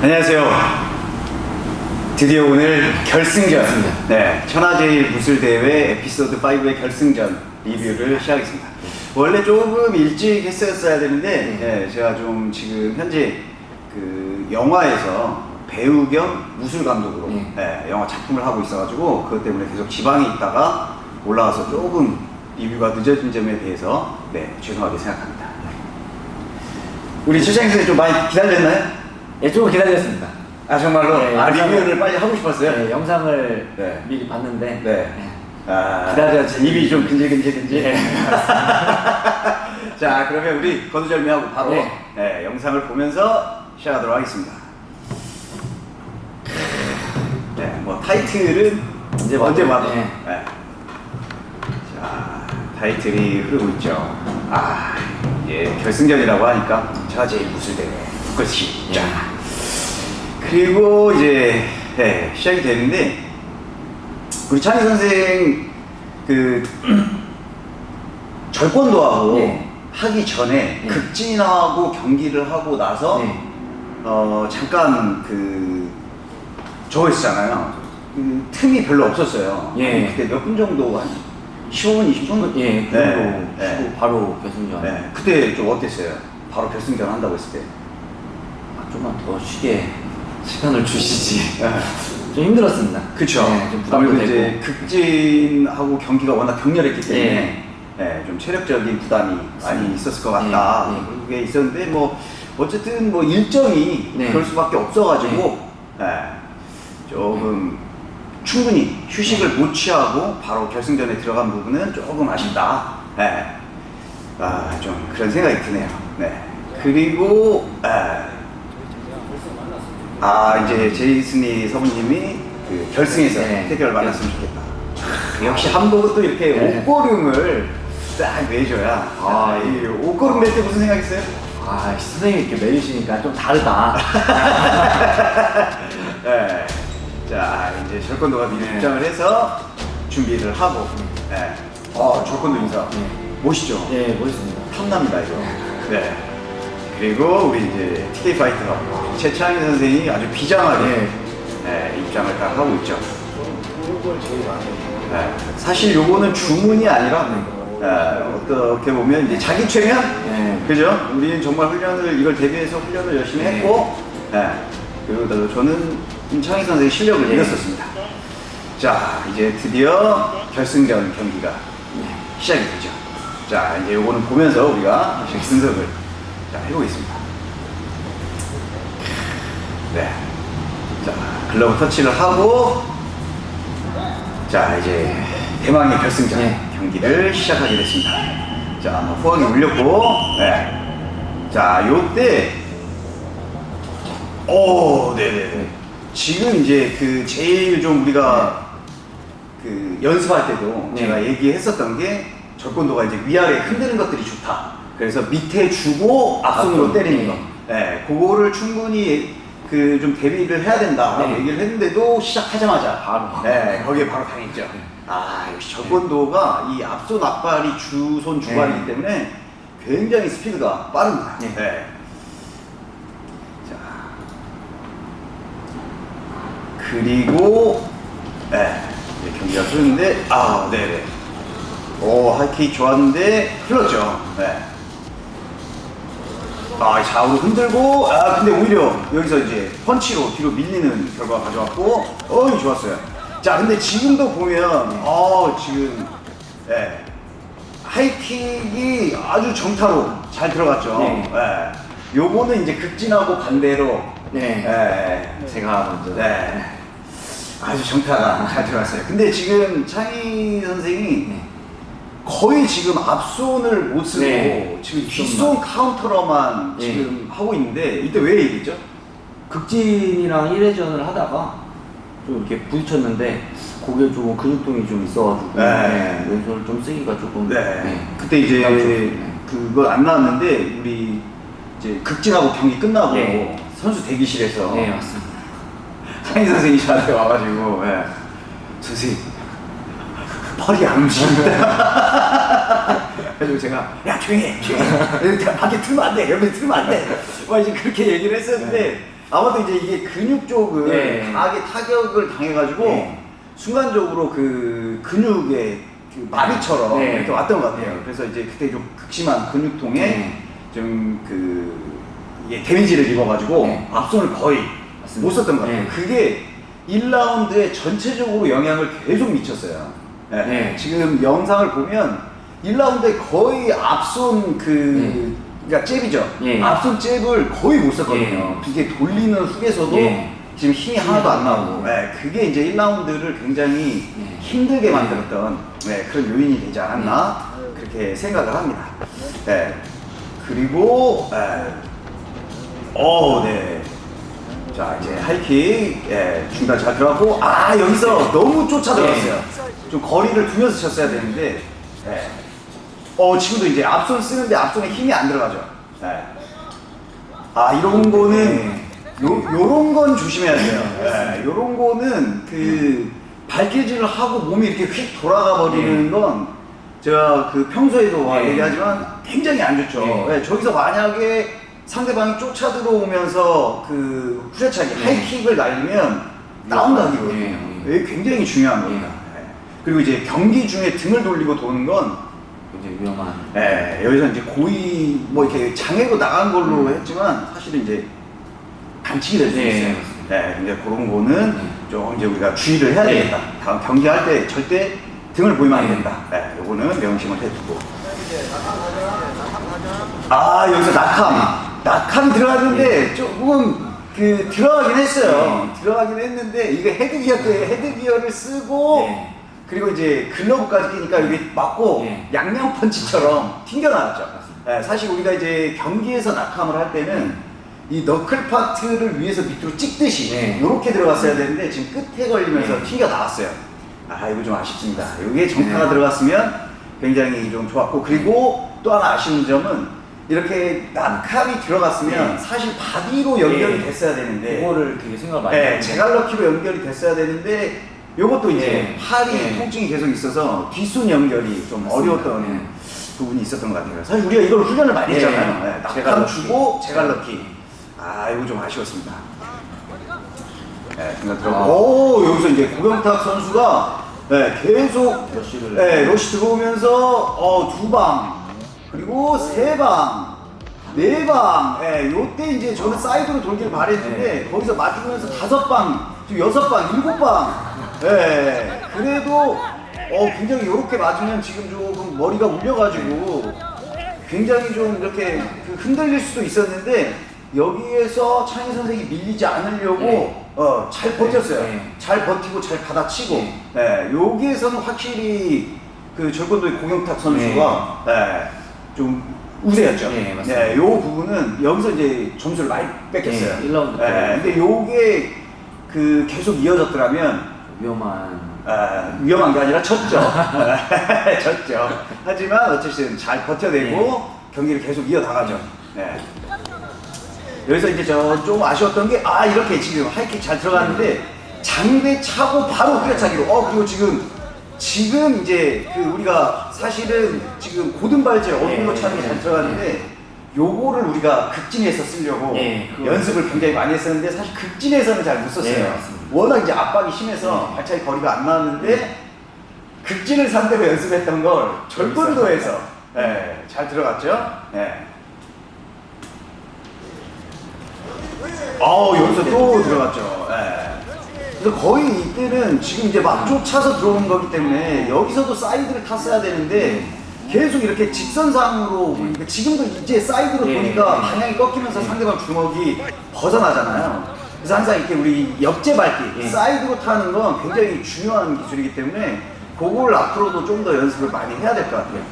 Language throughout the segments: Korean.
안녕하세요. 드디어 오늘 결승전, 네, 천하제일 무술대회 에피소드 5의 결승전 리뷰를 시작하겠습니다. 원래 조금 일찍 했었어야 되는데, 네, 제가 좀 지금 현재 그 영화에서 배우 겸 무술 감독으로 네. 네, 영화 작품을 하고 있어가지고 그것 때문에 계속 지방에 있다가 올라와서 조금 리뷰가 늦어진 점에 대해서 네, 죄송하게 생각합니다. 우리 선생님 좀 많이 기다렸나요? 예, 조금 기다렸습니다. 아 정말로? 네, 아 영상을- 리뷰를 빨리 하고 싶었어요? 네, 영상을 네. 미리 봤는데 네. 아, 기다려지. 입이 좀 근질근질근질. 네. 자 그러면 우리 거두절미하고 바로 네. 네, 영상을 보면서 시작하도록 하겠습니다. 네, 뭐 타이틀은 언제 언제 봐도. 네. 네. 자 타이틀이 흐르고 있죠. 아 이제 결승전이라고 하니까 저 제일 무술대회 그 것이 자 그리고 이제 네, 시작이 되는데 우리 창희 선생 그 절권도 하고 네. 하기 전에 네. 극진하고 경기를 하고 나서 네. 어 잠깐 그 저거 있잖아요. 그 틈이 별로 없었어요. 예. 그때 몇 분 정도 한 15분, 20분? 예, 그 네, 정도 네. 쉬고 바로 결승전. 네. 그때 좀 어땠어요? 바로 결승전 한다고 했을 때. 아, 좀만 더 쉬게 시간을 주시지. 네. 좀 힘들었습니다. 그쵸. 네, 좀 부담도 되고. 이제 극진하고 경기가 워낙 격렬했기 때문에 네. 네, 좀 체력적인 부담이 많이 있었을 것 같다. 네, 네. 그런 게 있었는데 뭐 어쨌든 뭐 일정이 네. 그럴 수밖에 없어가지고 네, 조금 충분히 휴식을 못 취하고 바로 결승전에 들어간 부분은 조금 아쉽다. 네. 아, 좀 그런 생각이 드네요. 네. 그리고 네. 아 이제 제이슨이 서부님이 그 결승에서 네. 태결을 만났으면 좋겠다. 아, 역시 한복은 또 이렇게 네. 옷고름을 딱 매줘야. 아, 이 옷고름 맬때 무슨 생각했어요? 아, 선생님이 이렇게 매주시니까 좀 다르다. 네. 자 이제 절권도가 미리 네. 입장을 해서 준비를 하고. 네. 어 절권도 인사. 네. 멋있죠. 예, 멋있습니다. 탐납니다 이거. 네. 그리고 우리 이제 TK 파이터 최창희 선생이 아주 비장하게 네. 네, 입장을 딱 하고 있죠. 네, 사실 요거는 주문이 아니라 네, 어떻게 보면 이제 자기 최면, 네. 그죠? 우리는 정말 훈련을 이걸 대비해서 훈련을 열심히 네. 했고, 네, 그리고 또 저는 임창희 선생의 실력을 네. 믿었었습니다. 자, 이제 드디어 결승전 경기가 시작이 되죠. 자, 이제 요거는 보면서 우리가 분석을 자, 해보겠습니다. 네. 자, 글러브 터치를 하고, 자, 이제 대망의 결승전 네. 경기를 시작하게 됐습니다. 자, 뭐 후하게 울렸고, 네. 자, 요때, 오, 네네네. 지금 이제 그 제일 좀 우리가 그 연습할 때도 네. 제가 얘기했었던 게 절권도가 이제 위아래 흔드는 것들이 좋다. 그래서 밑에 주고 앞손으로 앞손, 때리는 네. 거. 네, 그거를 충분히 그 좀 대비를 해야 된다라고 네. 얘기를 했는데도 시작하자마자 바로. 네, 거기에 바로 당했죠. 아, 역시 절권도가 이 앞손 앞발이 주손 주발이기 네. 때문에 굉장히 스피드가 빠릅니다. 네. 네. 자. 그리고 네, 이제 경기가 흐르는데 아, 네네. 오, 하이킥 좋았는데 흘렀죠. 네. 아, 좌우로 흔들고, 아, 근데 오히려 여기서 이제 펀치로 뒤로 밀리는 결과 가져왔고, 어이, 좋았어요. 자, 근데 지금도 보면, 어, 지금, 예. 하이킥이 아주 정타로 잘 들어갔죠. 네. 예. 요거는 이제 극진하고 반대로, 네. 예. 제가 먼저. 네. 아주 정타가 잘 들어갔어요. 근데 지금 창희 선생이 네. 거의 지금 앞손을 못 쓰고 네. 지금. 뒷손 카운터로만 네. 지금 하고 있는데 이때 왜 얘기했죠? 극진이랑 1회전을 하다가 좀 이렇게 부딪혔는데 고개 좀 근육통이 좀 있어가지고 네. 네, 왼손을 좀 쓰기가 조금 네. 그때 이제. 그거 안 나왔는데 우리 이제 극진하고 경기 끝나고 네. 선수 대기실에서 네 맞습니다. 창희 선생이 저한테 와가지고 예. 선생님 팔이 안 움직인다. 그래가지고 제가 야 조용히 해 조용히 해 밖에 틀면 안돼 여기 틀면 안돼 막 이제 그렇게 얘기를 했었는데 아마도 이제 이게 근육 쪽을 네. 강하게 타격을 당해가지고 네. 순간적으로 그 근육의 그 마비처럼 네. 이렇게 왔던 것 같아요. 네. 그래서 이제 그때 좀 극심한 근육통에 네. 좀그 이게 데미지를 입어가지고 네. 앞손을 거의 맞습니다. 못 썼던 것 같아요. 네. 그게 1라운드에 전체적으로 영향을 계속 미쳤어요. 네. 네. 지금 영상을 보면 1라운드에 거의 앞손 그 그러니까 잽이죠. 네. 앞손 잽을 거의 못 썼거든요. 네. 이게 돌리는 훅에서도 네. 지금 힘이 하나도 안 나오고 네, 그게 이제 1라운드를 굉장히 네. 힘들게 만들었던 네, 그런 요인이 되지 않았나 그렇게 생각을 합니다. 네. 그리고 네. 어, 네. 자 이제 하이킥 예, 중단 잘 들어갔고 아 여기서 너무 쫓아 들어갔어요. 좀 거리를 두면서 쳤어야 되는데 예. 어 지금도 이제 앞손 쓰는데 앞손에 힘이 안 들어가죠. 예. 아 이런 거는 요 요런 건 조심해야 돼요. 예, 요런 거는 그 발길질을 하고 몸이 이렇게 휙 돌아가 버리는 건 제가 그 평소에도 네. 얘기하지만 굉장히 안 좋죠. 네. 예, 저기서 만약에 상대방이 쫓아 들어오면서 그 후려차기 네. 하이킥을 날리면 다운각이거든요. 네. 이게 굉장히 중요한 겁니다. 예. 그리고 이제 경기 중에 등을 돌리고 도는 건 굉장히 위험한. 예, 여기서 이제 고의 뭐 이렇게 장애로 나간 걸로 했지만 사실은 이제 반칙이 될수 네, 있어요. 네, 근데 그런 거는 네. 좀 이제 우리가 주의를 해야 네. 되겠다. 다음 경기할 때 절대 등을 보이면 안 네. 된다. 네, 요거는 명심을 해두고. 아 여기서 낙함, 낙함 들어갔는데 조금 그 들어가긴 했어요. 들어가긴 했는데 이게 헤드기어 때 헤드기어를 쓰고 네. 그리고 이제 글러브까지 끼니까 여기 맞고 네. 양양 펀치처럼 튕겨나왔죠. 네, 사실 우리가 이제 경기에서 낙함을 할 때는 이 너클 파트를 위에서 밑으로 찍듯이 네. 이렇게 들어갔어야 되는데 지금 끝에 걸리면서 네. 튕겨 나왔어요. 아 이거 좀 아쉽습니다. 이게 정타가 네. 들어갔으면 굉장히 좀 좋았고 그리고 또 하나 아쉬운 점은 이렇게 낙함이 들어갔으면 네. 사실 바디로 연결이 네. 됐어야 되는데 그거를 되게 생각 많이 네, 하는데. 제갈러키로 연결이 됐어야 되는데 요것도 이제 네. 팔이 네. 통증이 계속 있어서 뒷손 연결이 좀. 어려웠던 네. 부분이 있었던 것 같아요. 사실 우리가 이걸 훈련을 많이 네. 했잖아요. 네, 낙함. 주고 제갈러키. 아, 이거 좀 아쉬웠습니다. 네, 생각 들어고. 아. 오, 여기서 이제 고경탁 선수가 네, 계속 러쉬를. 네, 러시 들어오면서 어, 두 방, 그리고 세 방, 네 방. 예, 요때 이제 저는 사이드로 돌길 바랬는데 네. 거기서 맞으면서 다섯 방, 지금 여섯 방, 일곱 방. 예, 그래도 어, 굉장히 요렇게 맞으면 지금 조금 머리가 울려가지고 굉장히 좀 이렇게 그 흔들릴 수도 있었는데 여기에서 창희 선생이 밀리지 않으려고 네. 어, 잘 버텼어요. 네. 잘 버티고 잘 받아치고 네. 네, 여기에서는 확실히 그 절권도의 고경탁 선수가 네, 좀 우세였죠. 네, 맞습니다. 네, 요 부분은 여기서 이제 점수를 많이 뺏겼어요. 네, 1라운드 때. 네, 근데 요게 그 계속 이어졌더라면 위험한. 아, 위험한 게 아니라 졌죠. 졌죠. 하지만 어쨌든 잘 버텨내고 네. 경기를 계속 이어나가죠. 네. 여기서 이제 저 좀 아쉬웠던 게 아 이렇게 지금 하이킥 잘 들어갔는데 장대 차고 바로 후려차기로 어 그리고 지금 지금 이제 그 우리가 사실은 지금 고든 발질 어두운 거 네. 차는 게 잘 들어갔는데 요거를 우리가 극진에서 쓰려고 네, 그거- 연습을 굉장히 많이 했었는데 사실 극진에서는 잘 못 썼어요. 네, 맞습니다. 워낙 이제 압박이 심해서 네. 발차기 거리가 안 나왔는데 극진을 상대로 연습했던 걸 절권도에서 예, 잘 들어갔죠. 예. 어 여기서 또 들어갔죠. 예. 그래서 거의 이때는 지금 이제 막 쫓아서 들어오는 거기 때문에 여기서도 사이드를 탔어야 되는데 계속 이렇게 직선상으로 그러니까 지금도 이제 사이드로 네. 보니까 네. 방향이 꺾이면서 상대방 주먹이 벗어나잖아요. 그래서 항상 이렇게 우리 역제 밟기, 네. 사이드로 타는 건 굉장히 중요한 기술이기 때문에 그걸 앞으로도 좀 더 연습을 많이 해야 될 것 같아요.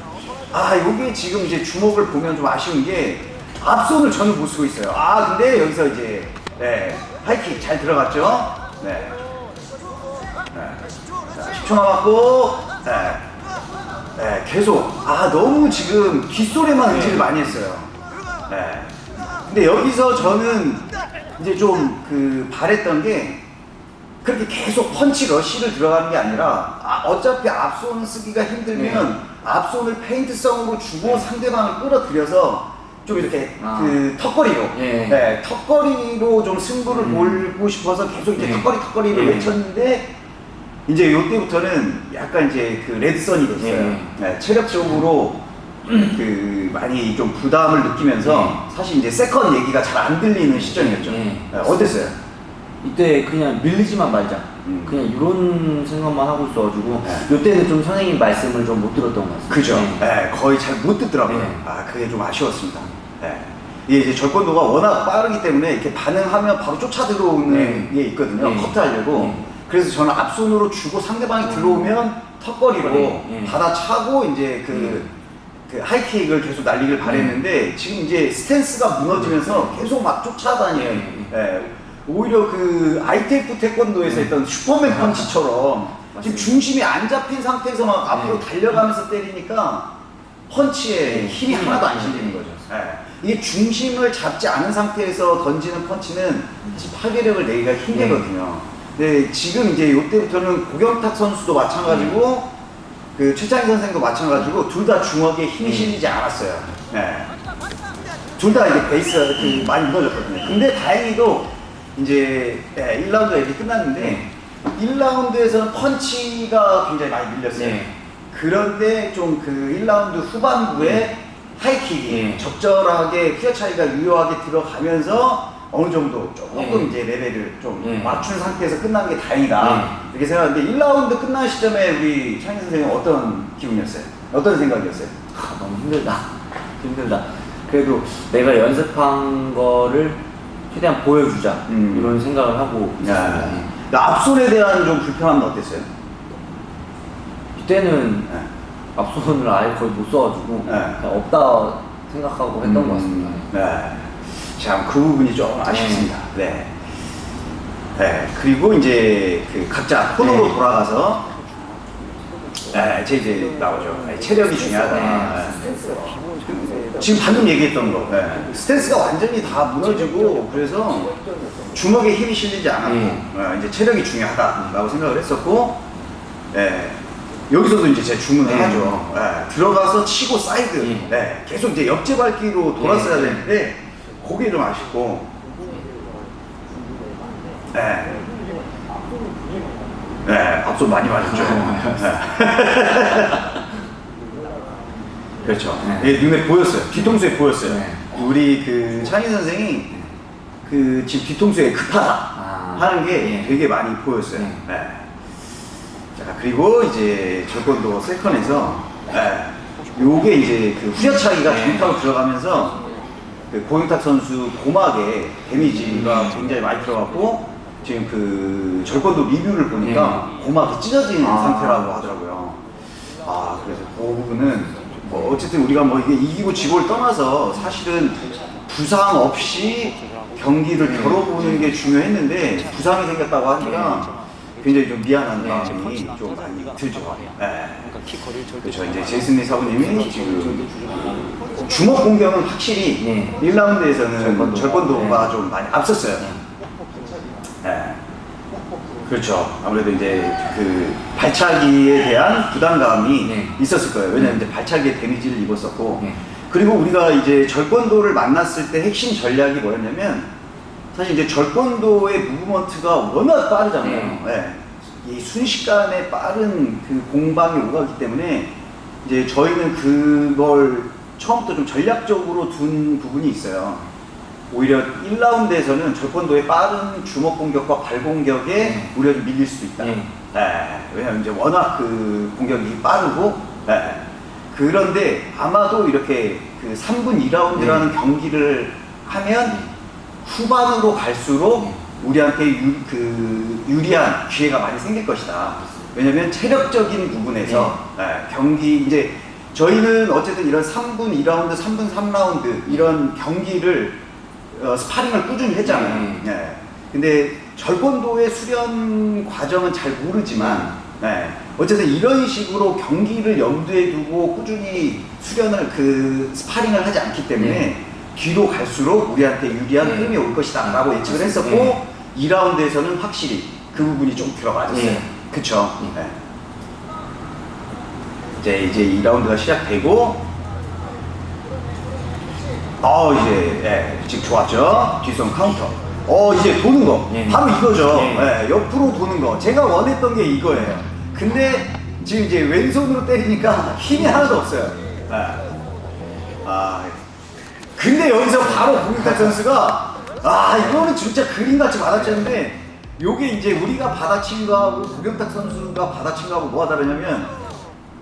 아, 요게 지금 이제 주먹을 보면 좀 아쉬운 게 앞손을 저는 못 쓰고 있어요. 아, 근데 여기서 이제 네, 하이킥 잘 들어갔죠? 네. 네. 자, 10초 남았고, 네. 네, 계속. 아, 너무 지금 뒷소리만 의지를 많이 했어요. 네. 근데 여기서 저는 이제 좀 그 바랬던 게 그렇게 계속 펀치 러쉬를 들어가는 게 아니라 아, 어차피 앞손 쓰기가 힘들면 앞손을 페인트성으로 주고 상대방을 끌어들여서 좀 이렇게 아. 그 턱걸이로 예. 네, 턱걸이로 좀 승부를 음. 몰고 싶어서 계속 이제 예. 턱걸이 턱걸이를 예. 외쳤는데 이제 요때부터는 약간 이제 그 red sun이 됐어요. 예. 네, 체력적으로 그 많이 좀 부담을 느끼면서 사실 이제 second 얘기가 잘 안 들리는 시점이었죠. 예. 네, 어땠어요? 이때 그냥 밀리지만 말자. 음. 그냥 이런 생각만 하고 있어가지고 네. 이때는 좀 선생님 말씀을 좀 못 들었던 것 같습니다. 그죠. 네. 네, 거의 잘 못 듣더라고요. 네. 아, 그게 좀 아쉬웠습니다. 네. 이게 이제 절권도가 워낙 빠르기 때문에 이렇게 반응하면 바로 쫓아 들어오는 네. 게 있거든요. 네. 커트하려고. 네. 그래서 저는 앞손으로 주고 상대방이 들어오면 턱걸이로 네. 받아차고 이제 그, 그 하이킥을 계속 날리길 바랬는데 지금 이제 스탠스가 무너지면서 계속 막 쫓아다니는 네. 예. 오히려 그 ITF 태권도에서 했던 슈퍼맨 펀치처럼 지금. 중심이 안 잡힌 상태에서 막 앞으로 네. 달려가면서 때리니까 펀치에 네. 힘이 하나도 안안 실리는 거죠. 예. 이게 중심을 잡지 않은 상태에서 던지는 펀치는 사실 파괴력을 내기가 힘들거든요. 근데 지금 이제 이때부터는 고경탁 선수도 마찬가지고 그 최창희 선생도 마찬가지고 둘다 주먹에 힘이 네. 실리지 않았어요. 둘다 이제 베이스가 그 많이 무너졌거든요. 근데 다행히도 이제 예, 1라운드가 이렇게 끝났는데 1라운드에서는 펀치가 굉장히 많이 밀렸어요. 네. 그런데 좀 그 1라운드 후반부에 하이킥이 네. 적절하게 휘어 차이가 유효하게 들어가면서 어느 정도 조금 네. 이제 레벨을 좀 네. 맞춘 상태에서 끝난 게 다행이다. 네. 이렇게 생각하는데 1라운드 끝난 시점에 우리 창희 선생님 어떤 기분이었어요? 어떤 생각이었어요? 아, 너무 힘들다. 힘들다. 그래도 내가 연습한 거를 최대한 보여주자. 음. 이런 생각을 하고 있었습니다. 네. 앞손에 대한 좀 불편함은 어땠어요? 이때는 네. 앞손을 아예 거의 못 써가지고 네. 없다 생각하고 했던 것 같습니다. 네. 참, 그 부분이 좀 아쉽습니다. 네. 네. 그리고 이제 그 각자 코너로 네. 돌아가서 네, 제 이제 나오죠. 네, 체력이 중요하다. 네. 네. 지금 방금 얘기했던 거. 네. 스탠스가 완전히 다 무너지고 그래서 주먹에 힘이 실리지 않았고 네. 네, 이제 체력이 중요하다라고 생각을 했었고 네. 여기서도 이제 제 주문을 네. 하죠. 네. 들어가서 치고 사이드. 네. 네. 계속 이제 옆제 밟기로 돌았어야 네. 되는데 그게 좀 아쉽고. 네. 네, 앞서 많이 맞았죠. 네. 그렇죠. 네. 예, 눈에 보였어요. 뒤통수에 보였어요. 네. 우리 그 창희 선생이 그 지금 뒤통수에 급하다 아. 하는 게 네. 되게 많이 보였어요. 네. 네. 자 그리고 이제 절권도 세컨에서 네. 요게 이제 그 후려차기가 네. 정타로 들어가면서 그 고영탁 선수 고막에 데미지가 음. 굉장히 많이 들어갔고 지금 그 절권도 리뷰를 보니까 고막이 찢어진 아. 상태라고 하더라고요. 아 그래서 그 부분은 뭐 어쨌든 우리가 뭐 이게 이기고 지고를 떠나서 사실은 부상 없이 경기를 겨뤄보는 게 중요했는데 부상이 생겼다고 하니까 굉장히 좀 미안한 마음이 좀 많이 들죠. 네. 그렇죠. 이제 제이슨 리 사부님이 지금 주먹 공격은 확실히 네. 1라운드에서는 절권도가, 네. 좀 많이 앞섰어요. 네. 그렇죠. 아무래도 이제 그 발차기에 대한 부담감이 네. 있었을 거예요. 왜냐하면 이제 발차기에 데미지를 입었었고, 네. 그리고 우리가 이제 절권도를 만났을 때 핵심 전략이 뭐였냐면, 사실 이제 절권도의 무브먼트가 워낙 빠르잖아요. 네. 이 순식간에 빠른 그 공방이 오가기 때문에 이제 저희는 그걸 처음부터 좀 전략적으로 둔 부분이 있어요. 오히려 1라운드에서는 절권도의 빠른 주먹 공격과 발 공격에 네. 좀 밀릴 수도 있다. 네. 네, 왜냐면 이제 워낙 그 공격이 빠르고, 네. 그런데 아마도 이렇게 그 3분 2라운드라는 경기를 하면 후반으로 갈수록 우리한테 유, 그 유리한 기회가 많이 생길 것이다. 왜냐면 체력적인 부분에서 네, 경기 이제 저희는 어쨌든 이런 3분 2라운드, 3분 3라운드 이런 경기를 어, 스파링을 꾸준히 했잖아요. 음. 네. 근데 절권도의 수련 과정은 잘 모르지만 네. 어쨌든 이런 식으로 경기를 염두에 두고 꾸준히 수련을 그 스파링을 하지 않기 때문에 네. 뒤로 갈수록 우리한테 유리한 네. 흐름이 올 것이다 라고 예측을 했었고 네. 2라운드에서는 확실히 그 부분이 좀 들어맞았어요. 네. 그쵸? 네. 네. 이제 이제 2라운드가 시작되고 어 이제 예, 지금 좋았죠. 뒷손 카운터. 어 이제 도는 거 예. 바로 이거죠. 예. 예, 옆으로 도는 거. 제가 원했던 게 이거예요. 근데 지금 이제 왼손으로 때리니까 힘이 하나도 없어요. 예. 아 근데 여기서 바로 고경탁 선수가 아 이거는 진짜 그림같이 받아쳤는데 요게 이제 우리가 받아친 거하고 고경탁 선수가 받아친 거하고 뭐가 다르냐면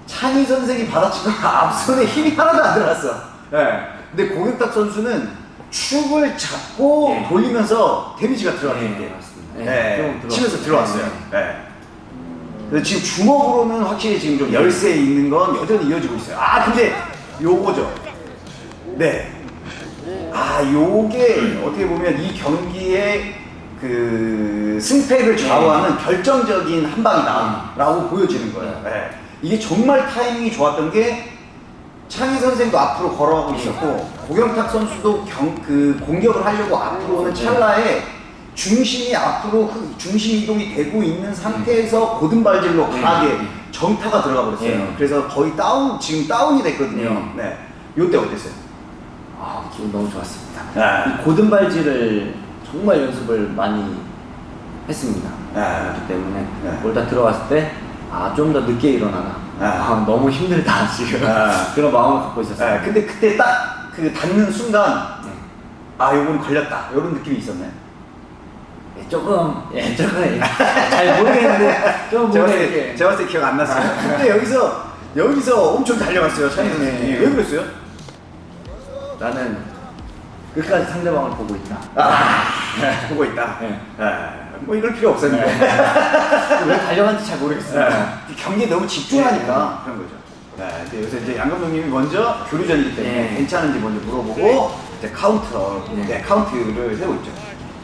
창희 선생이 받아친 거가 앞손에 힘이 하나도 안 들어갔어. 예. 근데 고경탁 선수는 축을 잡고 예. 돌리면서 데미지가 들어갔던 예, 게 맞습니다. 좀 들어갔어요. 치면서 들어왔어요. 예. 그래서 지금 주먹으로는 확실히 지금 좀 열세 있는 건 여전히 이어지고 있어요. 아 근데 요거죠. 네. 아 요게 어떻게 보면 이 경기의 그 승패를 좌우하는 결정적인 한 방이다 라고 보여지는 거예요. 네. 이게 정말 타이밍이 좋았던 게 창희 선생도 앞으로 걸어가고 있었고 고경탁 선수도 경, 그 공격을 하려고 앞으로 오는 찰나에 중심이 앞으로 그 중심 이동이 되고 있는 상태에서 고든발질로 강하게 정타가 들어가 버렸어요. 예. 그래서 거의 다운 지금 다운이 됐거든요. 네. 요때 어땠어요? 아 기분 너무 좋았습니다. 네. 이 고든 발질을 정말 연습을 많이 했습니다. 네. 그렇기 때문에 네. 올다 들어갔을 때 아 좀 더 늦게 일어나라. 네. 아, 너무 힘들다 지금 네. 그런 마음을 갖고 있었어요. 네, 근데 그때 딱 그 닿는 순간 네. 아 요건 걸렸다 이런 느낌이 있었나요? 예, 조금 예 조금 예, 잘 모르겠는데 좀 이렇게 제가 봤을 때 기억 안 났어요. 근데 여기서 여기서 엄청 달려갔어요 찬이 네. 왜 그랬어요? 나는 끝까지 상대방을 보고 있다. 아 보고 있다. 네. 예, 뭐 이럴 필요 없었는데 왜 달려간지 잘 모르겠어요. 예, 경기에 너무 집중하니까 그런 거죠. 네, 근데 여기서 이제 양 감독님이 먼저 교류전이기 때문에 네. 괜찮은지 먼저 물어보고 이제 카운터, 네. 네, 카운트를 세고 있죠.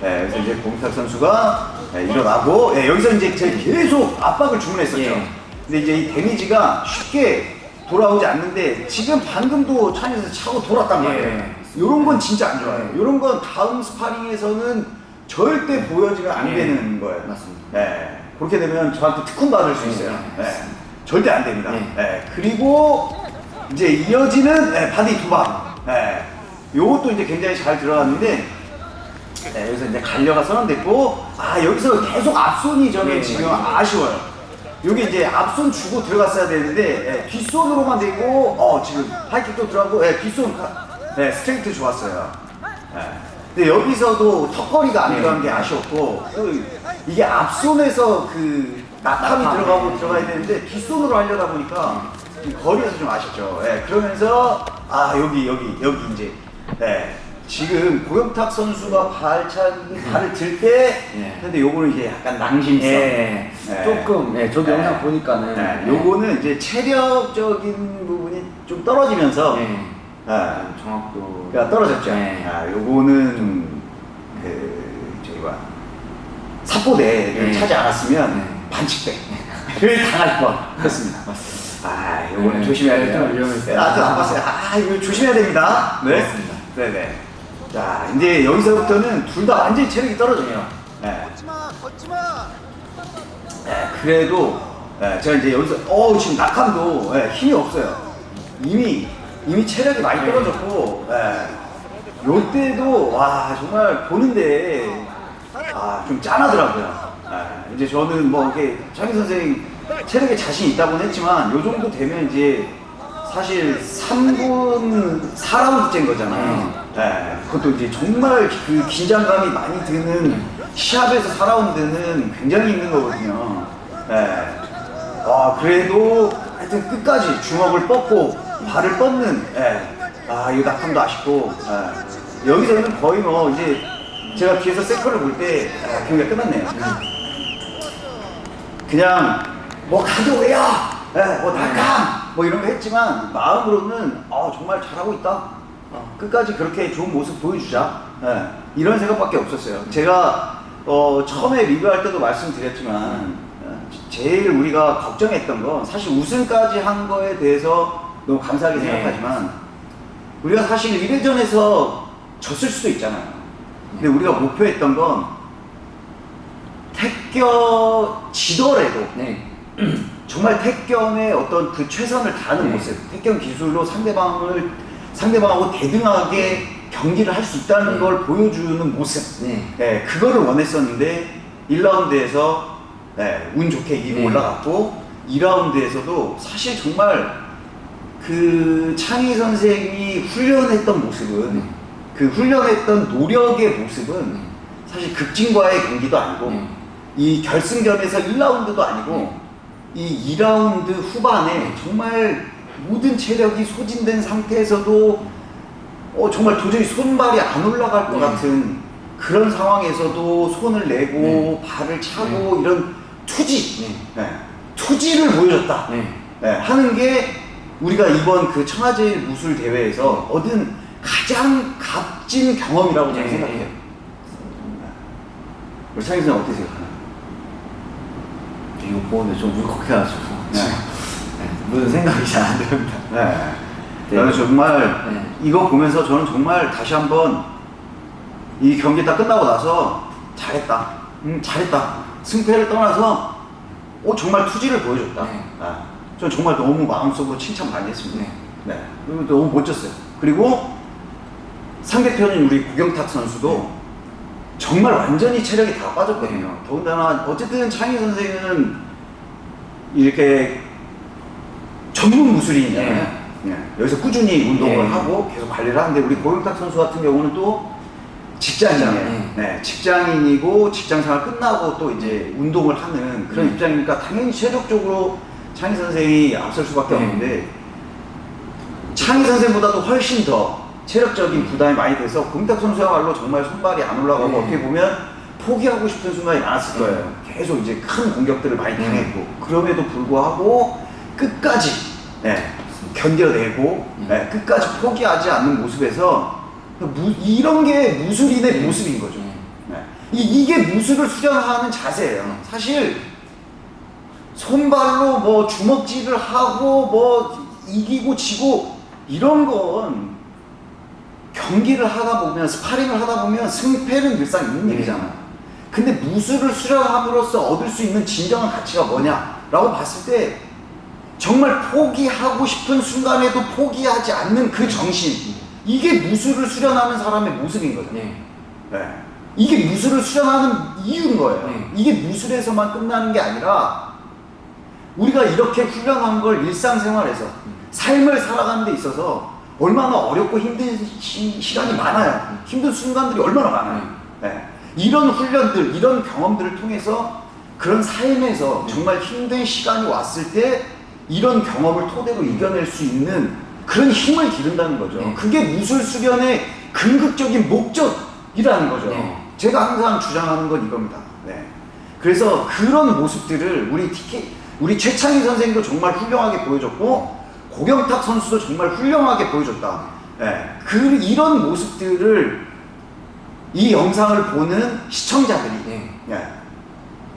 네, 그래서 이제 경탁 선수가 네, 일어나고 네, 여기서 이제 제 계속 압박을 주문했었죠. 예. 근데 이제 이 데미지가 쉽게 돌아오지 않는데 지금 방금도 찬에서 차고 돌았단 말이에요. 예. 이런 건 진짜 안 좋아요. 예. 이런 건 다음 스파링에서는 절대 보여지면 안 예. 되는 거예요. 맞습니다. 네, 그렇게 되면 저한테 특훈 받을 수 예, 있어요. 예, 네, 절대 안 됩니다. 예. 네, 그리고 이제 이어지는 네, 바디 두 방. 네, 요것도 이제 굉장히 잘 들어갔는데 네, 여기서 이제 갈려가 선언됐고 아 여기서 계속 앞손이 저는 예, 지금. 아쉬워요. 여기 이제 앞손 주고 들어갔어야 되는데 예, 뒷손으로만 되고 어 지금 하이킥도 들어가고 예, 뒷손 가- 네, 스트레이트 좋았어요. 예. 근데 여기서도 턱걸이가 안 네. 들어간 게 아쉬웠고 또 이게 앞손에서 그 낙함이 낙함. 들어가고 들어가야 되는데 뒷손으로 하려다 보니까 이 거리에서 좀 아쉽죠. 예, 그러면서 아 여기 여기 여기 이제 네, 지금 고영탁 선수가 발차기 발을 들때 예. 근데 요거는 이제 약간 낭심성. 예, 네. 조금 예, 저도 네. 영상 보니까는 네, 예, 요거는 이제 체력적인 부분이 좀 떨어지면서 예, 예, 좀 정확도 그러니까 떨어졌죠. 네. 아, 요거는 그 저기 봐 사포대를 네. 차지 않았으면 네. 반칙배를 당할 뻔했습니다. 아, 요거는 네. 조심해야 네, 돼요. 네, 아직 안 봤어요. 아, 이거 조심해야 됩니다. 네, 맞습니다. 네, 네. 자, 이제 여기서부터는 둘 다 완전히 체력이 떨어져요. 네. 네, 그래도 네, 제가 이제 여기서 어 지금 낙함도 네, 힘이 없어요. 이미 이미 체력이 많이 네. 떨어졌고 네. 요때도 와 정말 보는데 아 좀 짠하더라고요. 네, 이제 저는 뭐 이렇게 창희 선생 체력에 자신 있다고는 했지만 요 정도 되면 이제 사실 3분 4라운드째인 거잖아요. 네, 그것도 이제 정말 그 긴장감이 많이 드는 시합에서 4라운드는 굉장히 힘든 거거든요. 네. 아, 그래도 하여튼 끝까지 주먹을 뻗고 발을 뻗는, 예. 아, 이 낙함도 아쉽고, 예. 여기서는 거의 뭐 이제 제가 뒤에서 세컨을 볼 때, 아, 경기가 끝났네요. 그냥 뭐 가져오야, 예, 뭐 낙함, 뭐 이런 거 했지만 마음으로는 아, 정말 잘하고 있다. 어, 끝까지 그렇게 좋은 모습 보여주자. 예, 이런 생각밖에 없었어요. 제가 어, 처음에 리뷰할 때도 말씀드렸지만 어, 제일 우리가 걱정했던 건 사실 우승까지 한 거에 대해서 너무 감사하게 네. 생각하지만 우리가 사실 1회전에서 졌을 수도 있잖아요. 근데 우리가 목표했던 건 택겨 지더라도 네. 정말 택견의 어떤 그 최선을 다하는 네. 모습, 택견 기술로 상대방을 상대방하고 대등하게 경기를 할 수 있다는 네. 걸 보여주는 모습. 네. 네, 그거를 원했었는데 1라운드에서 네, 운 좋게 이기고 네. 올라갔고 2라운드에서도 사실 정말 그 창희 선생이 훈련했던 모습은 네. 그 훈련했던 노력의 모습은 네. 사실 극진과의 경기도 아니고 네. 이 결승전에서 1라운드도 아니고 이 2라운드 후반에 정말 모든 체력이 소진된 상태에서도 어, 정말 도저히 손발이 안 올라갈 것 네. 같은 그런 상황에서도 손을 내고 네. 발을 차고 이런 투지, 네. 네. 투지를 보여줬다 네. 네, 하는 게 우리가 이번 그 청와제일 무술 대회에서 얻은 가장 값진 경험이라고 저는 네. 생각해요. 우리 창희 선생 어떻게 생각하나요? 이거 보는데 좀 울컥해가지고 네. 네, 무슨 생각이 잘 안 듭니다. 네. 네. 저는 정말 네. 이거 보면서 저는 정말 다시 한번 이 경기 딱 끝나고 나서 잘했다. 음, 잘했다. 승패를 떠나서 어, 정말 투지를 보여줬다. 네. 아, 저는 정말 너무 마음속으로 칭찬 많이 했습니다. 네. 네. 너무 멋졌어요. 그리고 상대편인 우리 구경탁 선수도 정말 완전히 체력이 다 빠졌거든요. 네. 더군다나 어쨌든 창희 선생은 이렇게 전문 무술인이잖아요. 네. 여기서 꾸준히 운동을 네. 하고 계속 관리를 하는데 우리 고영탁 선수 같은 경우는 또 직장인이에요. 네. 네. 직장인이고 직장 생활 끝나고 또 이제 운동을 하는 그런 네. 입장이니까 당연히 체력적으로 창희 선생이 앞설 수밖에 네. 없는데 창희 선생보다도 훨씬 더 체력적인 부담이 많이 돼서 공탁 선수야말로 정말 손발이 안 올라가고 네. 어떻게 보면 포기하고 싶은 순간이 많았을 네. 거예요. 계속 이제 큰 공격들을 많이 네. 당했고 그럼에도 불구하고 끝까지 네, 견뎌내고 네. 네, 끝까지 포기하지 않는 모습에서 무- 이런 게 무술인의 네. 모습인 거죠. 네. 네. 이, 이게 무술을 수련하는 자세예요. 네. 사실 손발로 뭐 주먹질을 하고 뭐 이기고 지고 이런 건 경기를 하다 보면 스파링을 하다 보면 승패는 늘상 있는 네. 일이잖아요. 근데 무술을 수련함으로써 얻을 수 있는 진정한 가치가 뭐냐라고 봤을 때 정말 포기하고 싶은 순간에도 포기하지 않는 그 정신 이게 무술을 수련하는 사람의 모습인 거죠. 네. 네. 이게 무술을 수련하는 이유인 거예요. 네. 이게 무술에서만 끝나는 게 아니라 우리가 이렇게 훈련한 걸 일상생활에서 삶을 살아가는 데 있어서 얼마나 어렵고 힘든 시, 시간이 많아요. 힘든 순간들이 얼마나 많아요. 네. 이런 훈련들, 이런 경험들을 통해서 그런 삶에서 정말 힘든 시간이 왔을 때 이런 경험을 토대로 이겨낼 수 있는 그런 힘을 기른다는 거죠. 네. 그게 무술 수련의 궁극적인 목적이라는 거죠. 네. 제가 항상 주장하는 건 이겁니다. 네. 그래서 그런 모습들을 우리 TK, 우리 최창희 선생도 정말 훌륭하게 보여줬고 고경탁 선수도 정말 훌륭하게 보여줬다. 네. 그 이런 모습들을 이 영상을 보는 시청자들이 네. 네.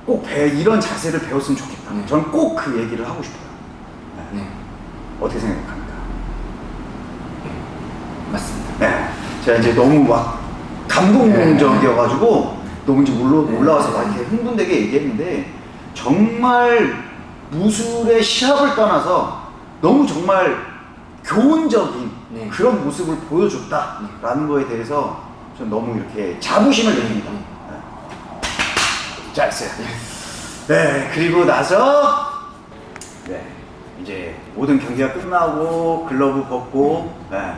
꼭 배, 이런 자세를 배웠으면 좋겠다. 네. 저는 꼭 그 얘기를 하고 싶어요. 네. 네. 어떻게 생각합니까? 맞습니다. 네. 제가 이제 너무 막 감동적이어가지고 너무 이제 올라, 네. 올라와서 막 이렇게 흥분되게 얘기했는데 정말 무술의 시합을 떠나서 너무 정말 교훈적인 네. 그런 모습을 보여줬다라는 거에 대해서 전 너무 이렇게 자부심을 느낍니다. 네. 네. 잘했어요. 네, 그리고 나서 네, 이제 모든 경기가 끝나고 글러브 벗고 네,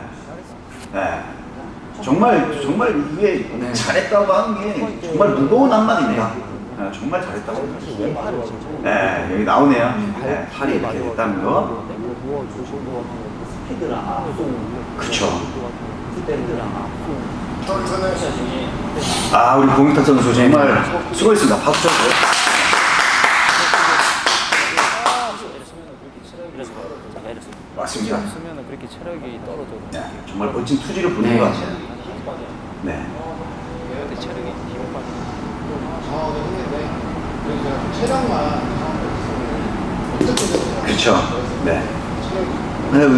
네. 정말 정말 이게 네. 잘했다고 하는 게 정말 무거운 한마디입니다. 네, 정말 잘했다고. 네, 여기 나오네요. 네, 팔이 이렇게 됐다는 거. 그쵸. 아, 우리 공익탁 선수 정말 수고했습니다. 박수 쳐주세요. 맞습니다. 쓰면은 그렇게 체력이 떨어져도 네, 정말 멋진 투지를 보는 네. 것 같아요. 네. 근데 체력이 빠져. 상황을 했는데 그래서 제가 체력만 어떻게? 그렇죠. 네.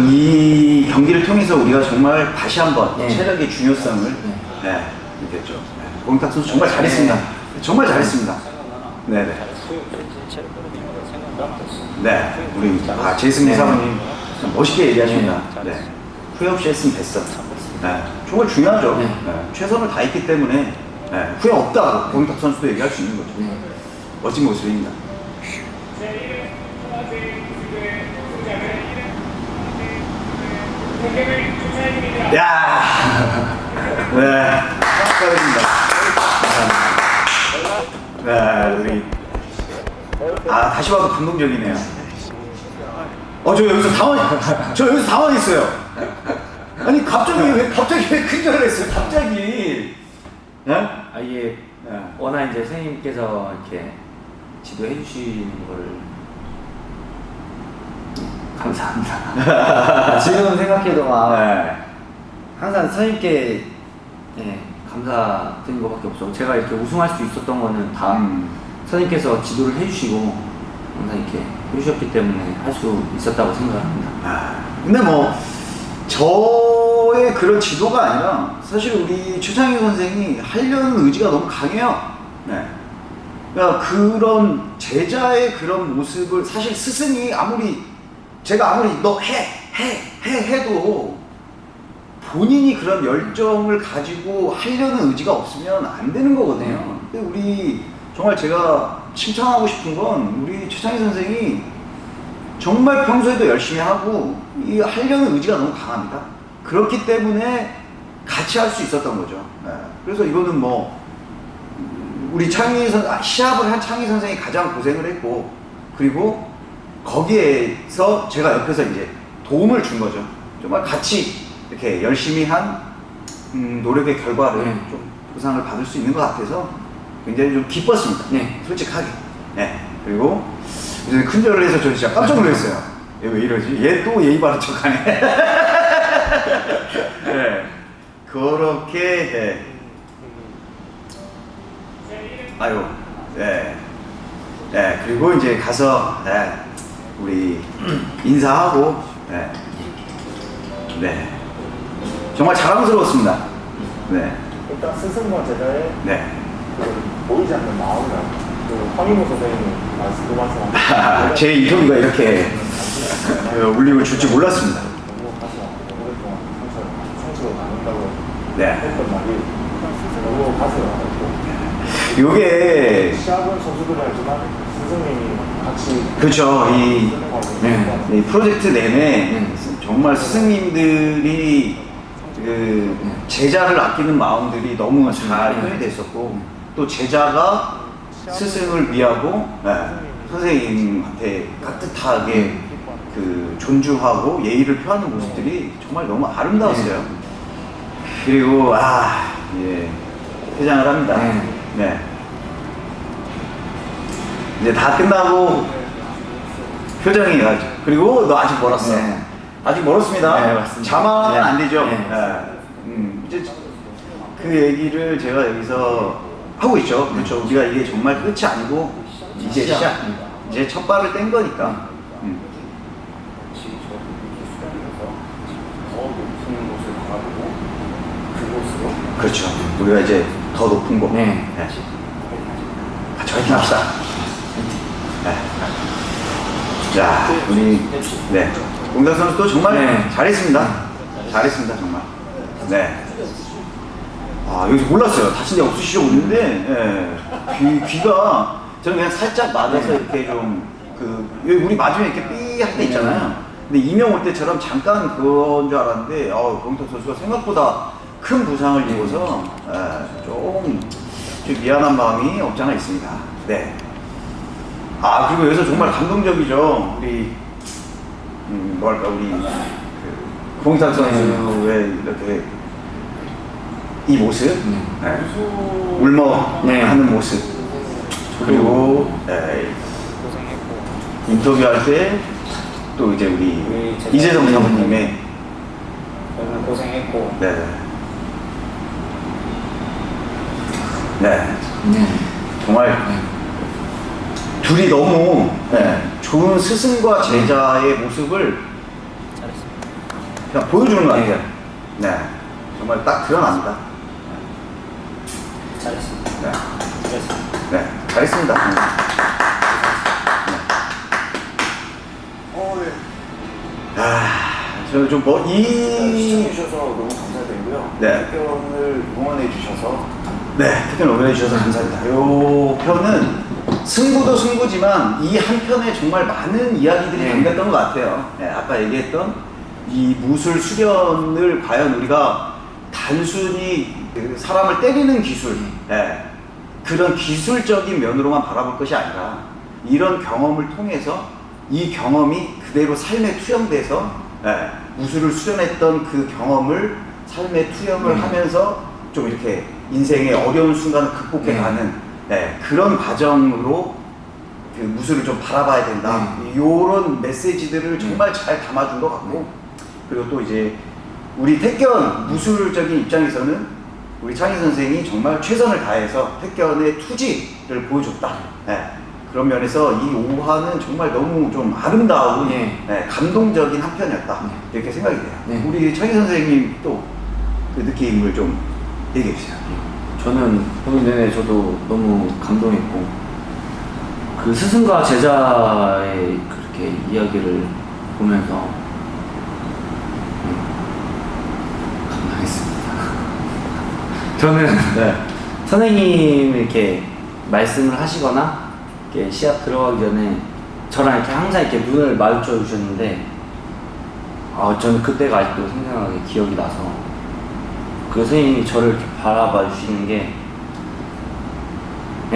이 경기를 통해서 우리가 정말 다시 한번 네. 체력의 중요성을 네, 느꼈죠. 네. 공탁 선수 정말 잘했습니다. 정말 잘했습니다. 네, 네. 생각나면 네, 우리 아 제이슨 네. 사모님 참 멋있게 얘기하십니다. 네, 네, 후회 없이 했으면 됐어. 네, 정말 중요하죠. 네. 네, 최선을 다했기 때문에 네, 후회 없다. 공탁 선수도 얘기할 수 있는 거죠. 네. 멋진 모습입니다. 야, 네, 축하드립니다. 감사합니다. 네, 우리 아 다시 봐도 감동적이네요. 어, 저 여기서 당황, 저 여기서 당황했어요. 아니 갑자기 왜 갑자기 왜 큰절을 했어요? 갑자기. 예? 아 이게 네. 워낙 이제 선생님께서 이렇게 지도해 주시는 걸 감사합니다. 지금 생각해도 막 네. 항상 선생님께 예, 감사드린 것밖에 없어. 제가 이렇게 우승할 수 있었던 거는 다 음. 선생님께서 지도를 해주시고 항상 이렇게 해주셨기 때문에 할 수 있었다고 생각합니다. 아, 근데 뭐 저의 그런 지도가 아니라 사실 우리 최창희 선생이 하려는 의지가 너무 강해요. 네. 그러니까 그런 제자의 그런 모습을 사실 스승이 아무리 제가 아무리 너 해 해 해 해도 본인이 그런 열정을 가지고 하려는 의지가 없으면 안 되는 거거든요. 근데 우리 정말 제가 칭찬하고 싶은 건 우리 최창희 선생이 정말 평소에도 열심히 하고 이 하려는 의지가 너무 강합니다. 그렇기 때문에 같이 할 수 있었던 거죠. 네. 그래서 이거는 뭐 우리 창희 선 아, 시합을 한 창희 선생이 가장 고생을 했고 그리고 거기에서 제가 옆에서 이제 도움을 준 거죠. 정말 같이 이렇게 열심히 한 음, 노력의 결과를 네. 좀 보상을 받을 수 있는 것 같아서 굉장히 좀 기뻤습니다. 네. 솔직하게. 네. 그리고 이제 큰절을 해서 저 진짜 깜짝 놀랐어요. 얘 왜 이러지? 얘 또 예의 바른 척하네. 네. 그렇게 네. 아유, 네. 네, 그리고 이제 가서, 네, 우리 인사하고, 네. 네. 정말 자랑스러웠습니다. 네. 일단 스승과 제자의 네. 그 보이지 않는 마음이랑 그 황인호 선생님 말씀 그 말씀 제 인터뷰가 이렇게 그 울림을 줄지 몰랐습니다. 너무 남는다고 네. 했던 말이 너무 가슴이 아프고 요게, 시합은 선수들이 알지만 스승님이 같이 그렇죠. 이, 네. 이 프로젝트 내내 네. 정말 스승님들이 그 제자를 아끼는 마음들이 너무 잘 네. 표현이 됐었고 또 제자가 스승을 위하고 네, 선생님한테 따뜻하게 그 존중하고 예의를 표하는 모습들이 정말 너무 아름다웠어요. 그리고 아 예, 퇴장을 합니다. 네. 네. 이제 다 끝나고 표정이 아주 그리고 너 아직 멀었어. 네. 아직 멀었습니다. 네, 맞습니다. 네. 안 되죠. 네. 네. 음, 이제 그 얘기를 제가 여기서 하고 있죠. 그렇죠. 우리가 이게 정말 끝이 아니고 이제 시작. 시작. 이제 첫 발을 뗀 거니까. 음. 그곳으로 그렇죠. 우리가 이제 더 높은 곳. 네. 같이 화이팅 합시다. 네. 자, 우리, 네. 공작 선수도 정말 네. 잘했습니다. 잘했습니다, 정말. 네. 아, 여기서 몰랐어요. 다친 데 없으시죠? 그랬는데, 예. 귀, 귀가, 저는 그냥 살짝 맞아서 이렇게 좀, 그, 여기 우리 맞으면 이렇게 삐 할 때 있잖아요. 근데 이명 올 때처럼 잠깐 그건 줄 알았는데, 어, 공탁 선수가 생각보다 큰 부상을 입어서, 예, 좀, 좀 미안한 마음이 없지 않아 있습니다. 네. 아, 그리고 여기서 정말 감동적이죠. 우리, 음, 뭐랄까, 우리, 그, 공탁 선수의 이렇게, 이 모습, 네. 네. 울먹 네. 하는 모습. 그리고, 네, 인터뷰할 때, 또 이제 우리, 우리 이재성 사모님의, 너무 고생했고 네. 네. 네. 정말 둘이 너무 네, 좋은 스승과 제자의 모습을 잘했습니다. 그냥 보여주는 것 같아요. 네. 정말 딱 드러납니다. 잘했습니다. 네. 잘했습니다. 네. 잘했습니다. 네. 어, 네. 아, 저좀 뭐, 이, 시청해주셔서 너무 감사드리고요 네. 태견을 응원해 주셔서 네, 특별 응원해 주셔서 감사합니다. 이 편은 승부도 승부지만 이 한 편에 정말 많은 이야기들이 네. 담겼던 것 같아요. 네, 아까 얘기했던 이 무술 수련을 과연 우리가 단순히 그 사람을 때리는 기술, 네, 그런 기술적인 면으로만 바라볼 것이 아니라 이런 경험을 통해서 이 경험이 그대로 삶에 투영돼서 네, 무술을 수련했던 그 경험을 삶에 투영을 음. 하면서 좀 이렇게 인생의 어려운 순간을 극복해 네. 가는 네, 그런 과정으로 그 무술을 좀 바라봐야 된다. 이런 메시지들을 정말 잘 담아준 것 같고 그리고 또 이제 우리 택견 무술적인 입장에서는 우리 창희 선생이 정말 최선을 다해서 택견의 투지를 보여줬다. 네, 그런 면에서 이 5화는 정말 너무 좀 아름다운 네. 네, 감동적인 한 편이었다. 네. 이렇게 생각이 돼요. 네. 우리 창희 선생님 또 그 느낌을 좀 얘기해 주세요. 저는 보는 내내 저도 너무 감동했고 그 스승과 제자의 그렇게 이야기를 보면서 음, 감동했습니다. 저는 네. 선생님이 이렇게 말씀을 하시거나 이렇게 시합 들어가기 전에 저랑 이렇게 항상 이렇게 눈을 마주쳐 주셨는데 아 저는 그때가 아직도 생생하게 기억이 나서 그 선생님이 저를 이렇게 바라봐 주시는 게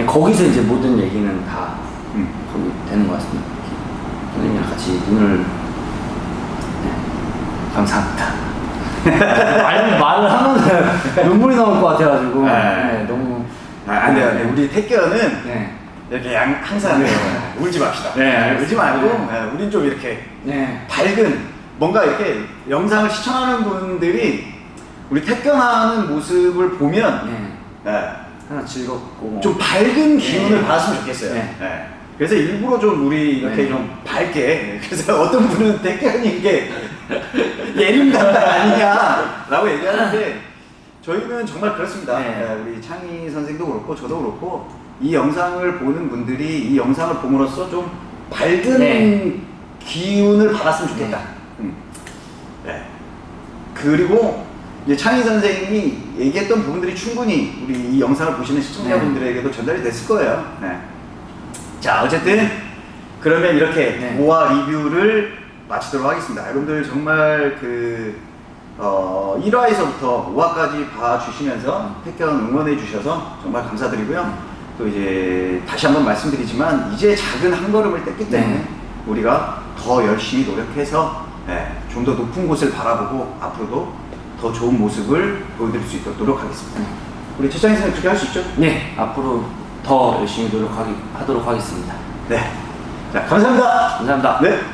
거기서 이제 모든 얘기는 다 음. 거기 되는 것 같습니다. 선생님이랑 같이 눈을 네, 감사합니다. 말, 말을 하면 눈물이 나올 것 같아가지고 네. 네, 너무 아, 안 돼요. 안 돼요. 우리 택견은 네. 이렇게 양, 항상 네. 울지 맙시다. 네, 알겠습니다. 울지 말고 네. 네, 우린 좀 이렇게 네. 밝은 뭔가 이렇게 영상을 시청하는 분들이 우리 택견하는 모습을 보면 네. 네, 하나 즐겁고 좀 밝은 기운을 네. 받았으면 좋겠어요. 네. 네. 그래서 일부러 좀 우리 이렇게 네. 좀 밝게 그래서 어떤 분은 택견이 이게 예림 담당 아니냐 라고 얘기하는데 저희는 정말 그렇습니다. 네. 네, 우리 창희 선생도 그렇고 저도 그렇고 이 영상을 보는 분들이 이 영상을 봄으로써 좀 밝은 네. 기운을 받았으면 좋겠다. 네. 음. 네. 그리고 이제 창희 선생님이 얘기했던 부분들이 충분히 우리 이 영상을 보시는 시청자분들에게도 전달이 됐을 거예요. 네. 자, 어쨌든 그러면 이렇게 네. 모아 리뷰를 마치도록 하겠습니다. 여러분들 정말 그 어, 1화에서부터 5화까지 봐주시면서 택견 응원해 주셔서 정말 감사드리고요. 또 이제 다시 한번 말씀드리지만 이제 작은 한 걸음을 뗐기 때문에 네. 우리가 더 열심히 노력해서 네, 좀더 높은 곳을 바라보고 앞으로도 더 좋은 모습을 보여드릴 수 있도록 노력하겠습니다. 우리 최창희 선생님 그렇게 할 수 있죠? 네 앞으로 더 열심히 노력하기 하도록 하겠습니다. 네. 자, 감사합니다. 감사합니다. 네.